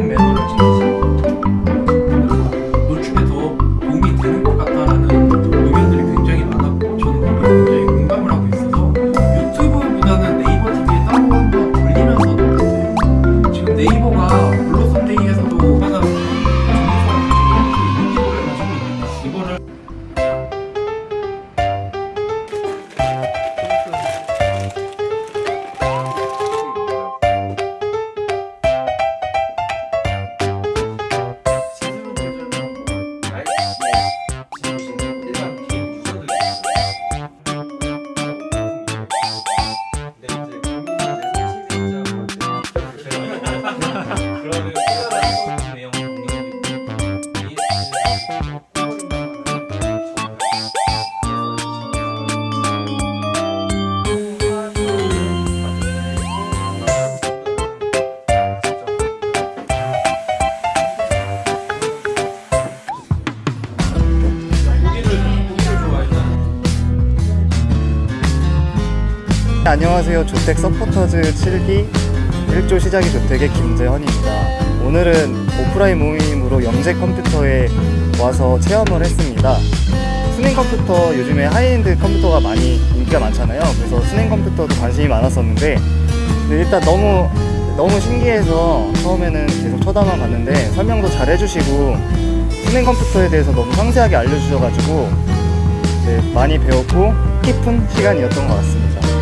the middle. 안녕하세요. ZOTAC supporters 7기 1조 시작이 ZOTAC의 김재헌입니다. 오늘은 오프라인 모임으로 영재 컴퓨터에 와서 체험을 했습니다. 수냉 컴퓨터 요즘에 하이엔드 컴퓨터가 많이 인기가 많잖아요. 그래서 수냉 컴퓨터도 관심이 많았었는데 일단 너무 너무 신기해서 처음에는 계속 쳐다만 봤는데 설명도 잘 해주시고 수냉 컴퓨터에 대해서 너무 상세하게 알려주셔가지고 네, 많이 배웠고 깊은 시간이었던 것 같습니다.